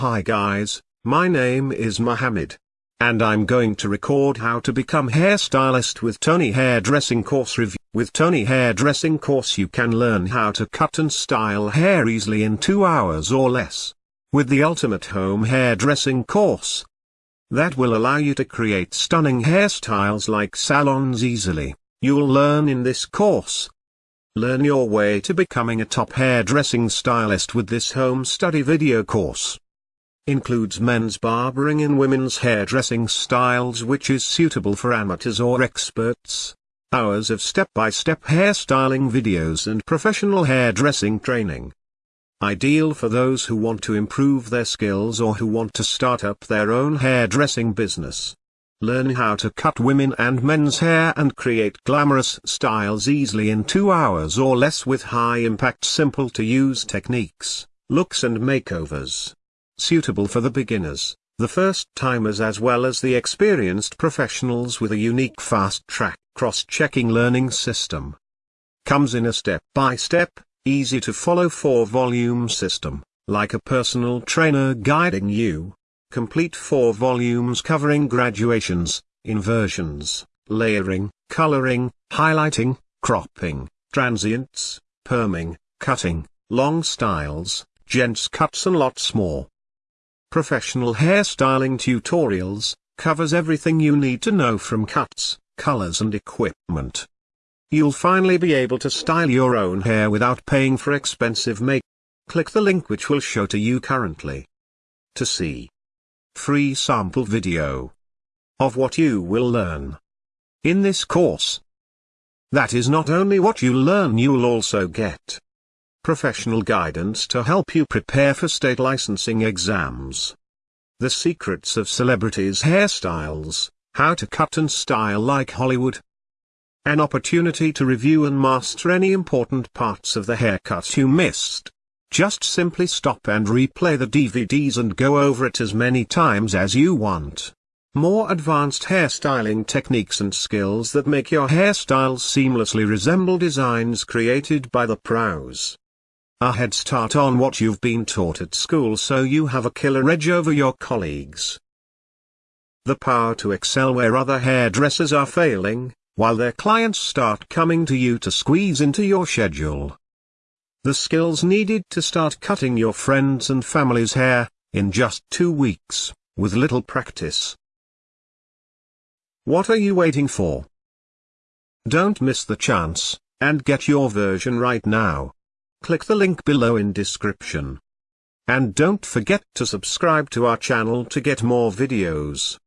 Hi guys, my name is Mohammed. And I'm going to record how to become hairstylist with Tony Hairdressing Course Review. With Tony Hairdressing Course you can learn how to cut and style hair easily in 2 hours or less. With the ultimate home hairdressing course. That will allow you to create stunning hairstyles like salons easily. You'll learn in this course. Learn your way to becoming a top hairdressing stylist with this home study video course includes men's barbering and women's hairdressing styles which is suitable for amateurs or experts. Hours of step-by-step hairstyling videos and professional hairdressing training. Ideal for those who want to improve their skills or who want to start up their own hairdressing business. Learn how to cut women and men's hair and create glamorous styles easily in two hours or less with high-impact simple-to-use techniques, looks and makeovers suitable for the beginners, the first-timers as well as the experienced professionals with a unique fast-track cross-checking learning system. Comes in a step-by-step, easy-to-follow four-volume system, like a personal trainer guiding you. Complete four volumes covering graduations, inversions, layering, coloring, highlighting, cropping, transients, perming, cutting, long styles, gents cuts and lots more. Professional hairstyling tutorials, covers everything you need to know from cuts, colors and equipment. You'll finally be able to style your own hair without paying for expensive make. Click the link which will show to you currently. To see free sample video of what you will learn in this course. That is not only what you learn you'll also get professional guidance to help you prepare for state licensing exams. The secrets of celebrities' hairstyles, how to cut and style like Hollywood. An opportunity to review and master any important parts of the haircut you missed. Just simply stop and replay the DVDs and go over it as many times as you want. More advanced hairstyling techniques and skills that make your hairstyles seamlessly resemble designs created by the pros a head start on what you've been taught at school so you have a killer edge over your colleagues. The power to excel where other hairdressers are failing, while their clients start coming to you to squeeze into your schedule. The skills needed to start cutting your friends' and family's hair, in just two weeks, with little practice. What are you waiting for? Don't miss the chance, and get your version right now. Click the link below in description. And don't forget to subscribe to our channel to get more videos.